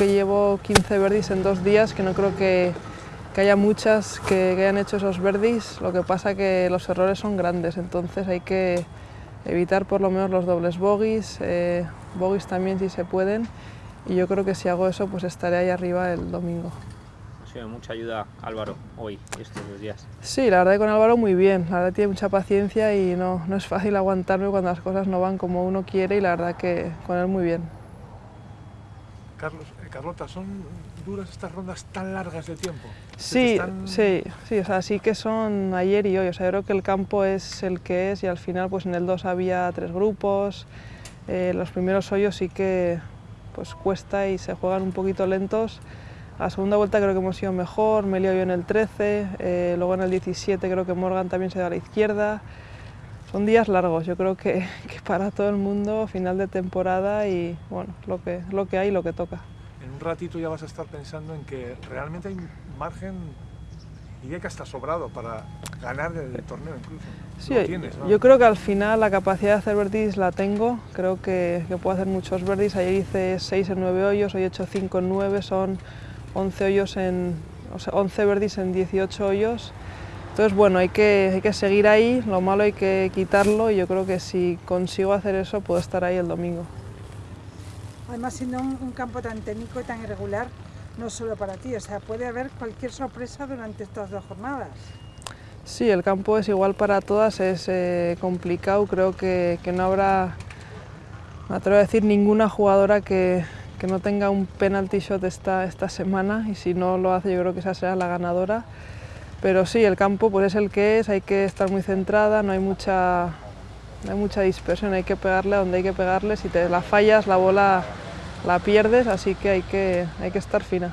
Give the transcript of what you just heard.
que llevo 15 verdis en dos días, que no creo que, que haya muchas que, que, hayan hecho esos verdis, lo que pasa que los errores son grandes, entonces hay que evitar por lo menos los dobles bogies, eh, bogies también si se pueden, y yo creo que si hago eso pues estaré ahí arriba el domingo. Ha sido mucha ayuda Álvaro hoy, estos dos días. Sí, la verdad que con Álvaro muy bien, la verdad tiene mucha paciencia y no, no es fácil aguantarme cuando las cosas no van como uno quiere y la verdad que con él muy bien. Carlos, eh, Carlota, ¿son duras estas rondas tan largas de tiempo? Sí, están... sí, sí, o sea, sí que son ayer y hoy, o sea, yo creo que el campo es el que es y al final pues en el 2 había tres grupos, eh, los primeros hoyos sí que pues cuesta y se juegan un poquito lentos, a la segunda vuelta creo que hemos ido mejor, me lío yo en el 13, eh, luego en el 17 creo que Morgan también se da a la izquierda, son días largos, yo creo que, que, para todo el mundo, final de temporada y bueno, lo que, lo que hay, lo que toca. En un ratito ya vas a estar pensando en que realmente hay margen, diría que hasta sobrado para ganar el torneo incluso. Sí, tienes, ¿no? yo creo que al final la capacidad de hacer verdis la tengo, creo que, que puedo hacer muchos verdis, ayer hice 6 en 9 hoyos, hoy he hecho 5 en 9, son 11 hoyos en, o sea, 11 verdis en 18 hoyos, entonces, bueno, hay que, hay que seguir ahí, lo malo hay que quitarlo y yo creo que si consigo hacer eso puedo estar ahí el domingo. Además, siendo un, un campo tan técnico y tan irregular, no solo para ti, o sea, puede haber cualquier sorpresa durante estas dos jornadas. Sí, el campo es igual para todas, es eh, complicado, creo que, que, no habrá, me atrevo a decir, ninguna jugadora que, que no tenga un penalty shot esta, esta semana y si no lo hace yo creo que esa será la ganadora. Pero sí, el campo pues es el que es, hay que estar muy centrada, no hay mucha, no hay mucha dispersión, hay que pegarle donde hay que pegarle, si te la fallas la bola la pierdes, así que hay que, hay que estar fina.